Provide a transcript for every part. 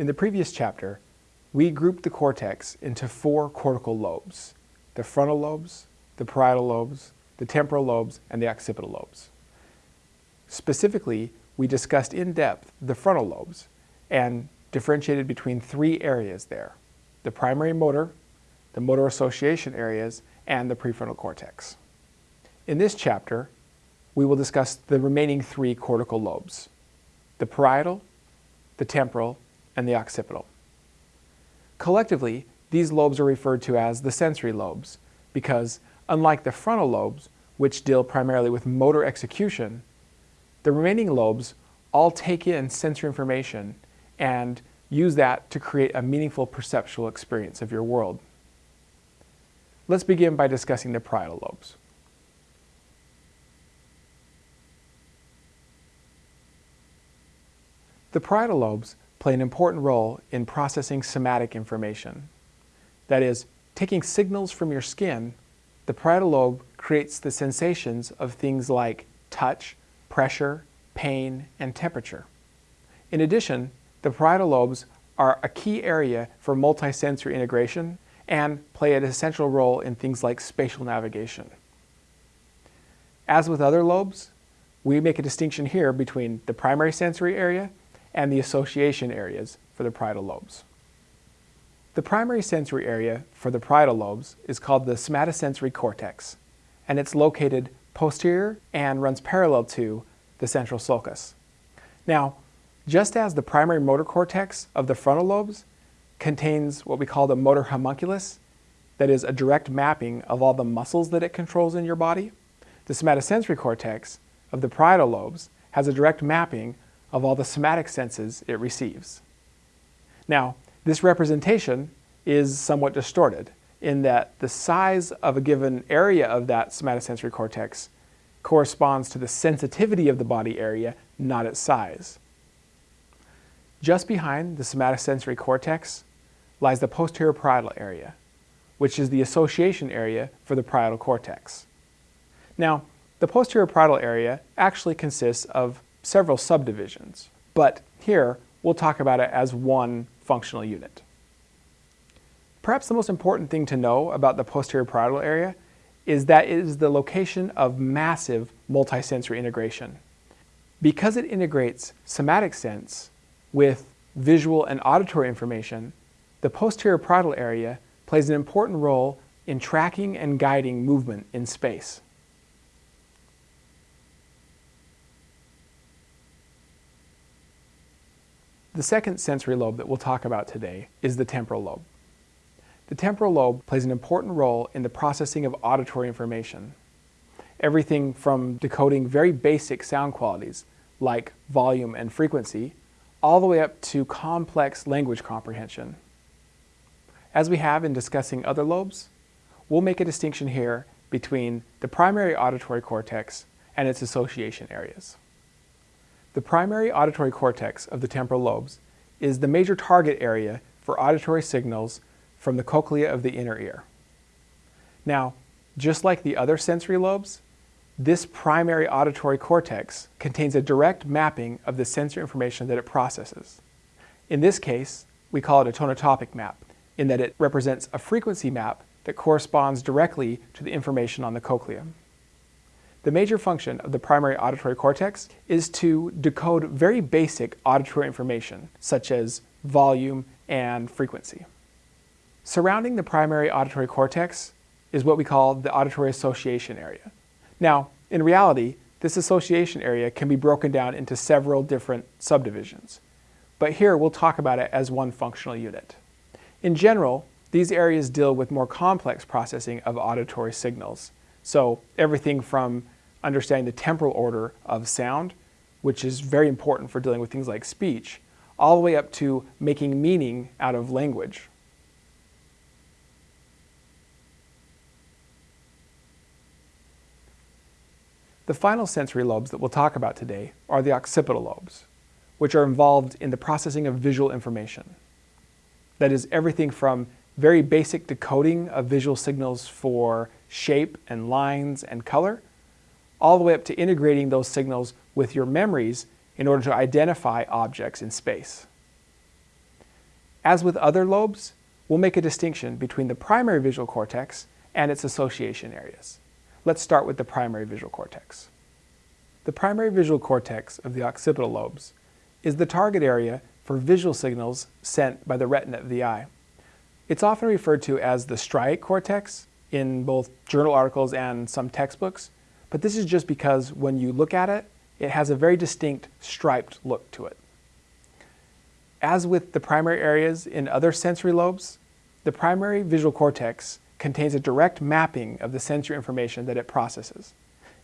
In the previous chapter, we grouped the cortex into four cortical lobes, the frontal lobes, the parietal lobes, the temporal lobes, and the occipital lobes. Specifically, we discussed in depth the frontal lobes and differentiated between three areas there, the primary motor, the motor association areas, and the prefrontal cortex. In this chapter, we will discuss the remaining three cortical lobes, the parietal, the temporal, and the occipital. Collectively, these lobes are referred to as the sensory lobes because, unlike the frontal lobes, which deal primarily with motor execution, the remaining lobes all take in sensory information and use that to create a meaningful perceptual experience of your world. Let's begin by discussing the parietal lobes. The parietal lobes play an important role in processing somatic information. That is, taking signals from your skin, the parietal lobe creates the sensations of things like touch, pressure, pain, and temperature. In addition, the parietal lobes are a key area for multisensory integration and play an essential role in things like spatial navigation. As with other lobes, we make a distinction here between the primary sensory area and the association areas for the parietal lobes. The primary sensory area for the parietal lobes is called the somatosensory cortex, and it's located posterior and runs parallel to the central sulcus. Now, just as the primary motor cortex of the frontal lobes contains what we call the motor homunculus, that is a direct mapping of all the muscles that it controls in your body, the somatosensory cortex of the parietal lobes has a direct mapping of all the somatic senses it receives. Now, this representation is somewhat distorted in that the size of a given area of that somatosensory cortex corresponds to the sensitivity of the body area, not its size. Just behind the somatosensory cortex lies the posterior parietal area, which is the association area for the parietal cortex. Now, the posterior parietal area actually consists of several subdivisions, but here we'll talk about it as one functional unit. Perhaps the most important thing to know about the posterior parietal area is that it is the location of massive multisensory integration. Because it integrates somatic sense with visual and auditory information, the posterior parietal area plays an important role in tracking and guiding movement in space. The second sensory lobe that we'll talk about today is the temporal lobe. The temporal lobe plays an important role in the processing of auditory information. Everything from decoding very basic sound qualities, like volume and frequency, all the way up to complex language comprehension. As we have in discussing other lobes, we'll make a distinction here between the primary auditory cortex and its association areas. The primary auditory cortex of the temporal lobes is the major target area for auditory signals from the cochlea of the inner ear. Now, just like the other sensory lobes, this primary auditory cortex contains a direct mapping of the sensory information that it processes. In this case, we call it a tonotopic map, in that it represents a frequency map that corresponds directly to the information on the cochlea. The major function of the primary auditory cortex is to decode very basic auditory information, such as volume and frequency. Surrounding the primary auditory cortex is what we call the auditory association area. Now, in reality, this association area can be broken down into several different subdivisions, but here we'll talk about it as one functional unit. In general, these areas deal with more complex processing of auditory signals, so everything from understanding the temporal order of sound, which is very important for dealing with things like speech, all the way up to making meaning out of language. The final sensory lobes that we'll talk about today are the occipital lobes, which are involved in the processing of visual information. That is everything from very basic decoding of visual signals for shape and lines and color, all the way up to integrating those signals with your memories in order to identify objects in space. As with other lobes, we'll make a distinction between the primary visual cortex and its association areas. Let's start with the primary visual cortex. The primary visual cortex of the occipital lobes is the target area for visual signals sent by the retina of the eye. It's often referred to as the striate cortex in both journal articles and some textbooks, but this is just because when you look at it, it has a very distinct striped look to it. As with the primary areas in other sensory lobes, the primary visual cortex contains a direct mapping of the sensory information that it processes.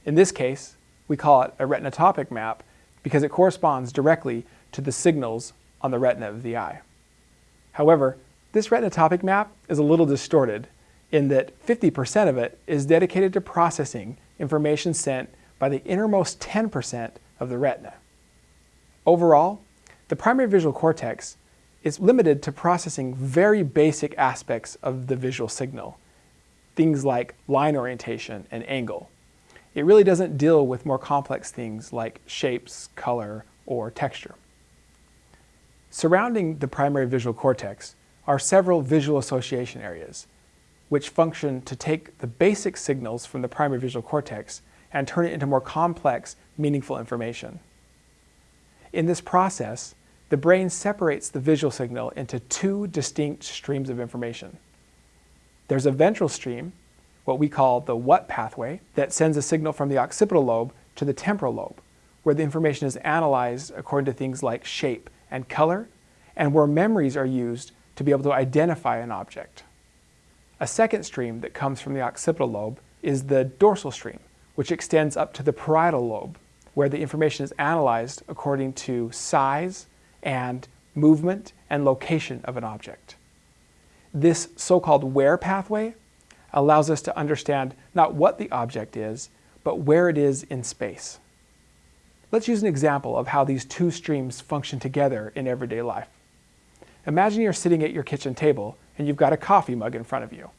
In this case, we call it a retinotopic map because it corresponds directly to the signals on the retina of the eye. However, this retinotopic map is a little distorted in that 50% of it is dedicated to processing information sent by the innermost 10% of the retina. Overall, the primary visual cortex is limited to processing very basic aspects of the visual signal, things like line orientation and angle. It really doesn't deal with more complex things like shapes, color, or texture. Surrounding the primary visual cortex are several visual association areas, which function to take the basic signals from the primary visual cortex and turn it into more complex, meaningful information. In this process, the brain separates the visual signal into two distinct streams of information. There's a ventral stream, what we call the what pathway, that sends a signal from the occipital lobe to the temporal lobe, where the information is analyzed according to things like shape and color, and where memories are used to be able to identify an object. A second stream that comes from the occipital lobe is the dorsal stream, which extends up to the parietal lobe, where the information is analyzed according to size and movement and location of an object. This so-called where pathway allows us to understand not what the object is, but where it is in space. Let's use an example of how these two streams function together in everyday life. Imagine you're sitting at your kitchen table and you've got a coffee mug in front of you.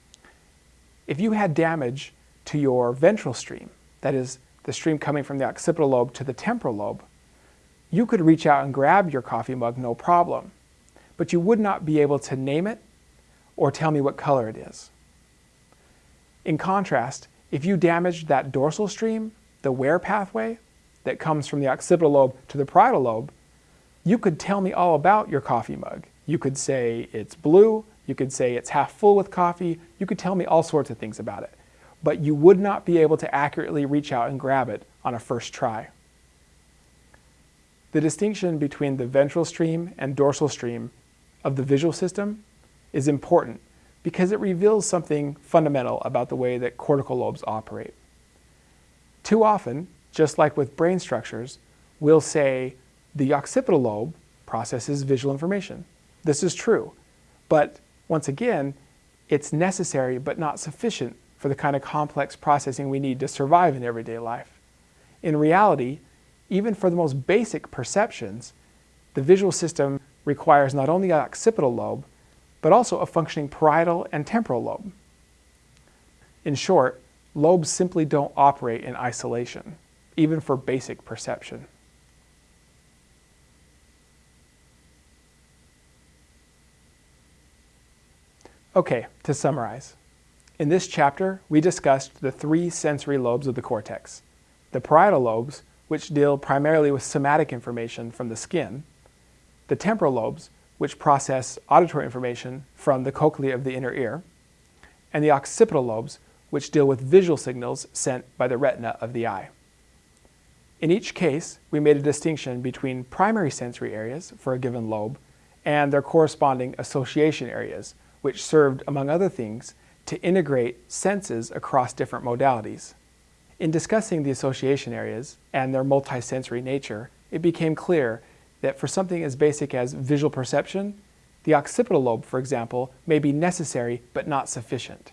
If you had damage to your ventral stream, that is, the stream coming from the occipital lobe to the temporal lobe, you could reach out and grab your coffee mug no problem, but you would not be able to name it or tell me what color it is. In contrast, if you damaged that dorsal stream, the where pathway that comes from the occipital lobe to the parietal lobe, you could tell me all about your coffee mug. You could say it's blue, you could say it's half full with coffee, you could tell me all sorts of things about it. But you would not be able to accurately reach out and grab it on a first try. The distinction between the ventral stream and dorsal stream of the visual system is important because it reveals something fundamental about the way that cortical lobes operate. Too often, just like with brain structures, we'll say the occipital lobe processes visual information. This is true, but once again, it's necessary but not sufficient for the kind of complex processing we need to survive in everyday life. In reality, even for the most basic perceptions, the visual system requires not only an occipital lobe, but also a functioning parietal and temporal lobe. In short, lobes simply don't operate in isolation, even for basic perception. Okay, to summarize. In this chapter, we discussed the three sensory lobes of the cortex. The parietal lobes, which deal primarily with somatic information from the skin, the temporal lobes, which process auditory information from the cochlea of the inner ear, and the occipital lobes, which deal with visual signals sent by the retina of the eye. In each case, we made a distinction between primary sensory areas for a given lobe and their corresponding association areas, which served, among other things, to integrate senses across different modalities. In discussing the association areas and their multisensory nature, it became clear that for something as basic as visual perception, the occipital lobe, for example, may be necessary but not sufficient.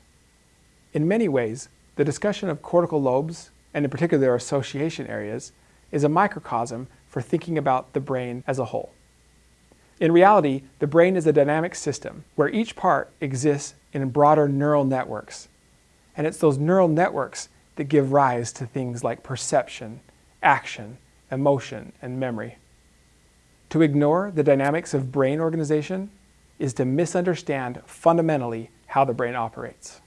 In many ways, the discussion of cortical lobes, and in particular their association areas, is a microcosm for thinking about the brain as a whole. In reality, the brain is a dynamic system where each part exists in broader neural networks. And it's those neural networks that give rise to things like perception, action, emotion, and memory. To ignore the dynamics of brain organization is to misunderstand fundamentally how the brain operates.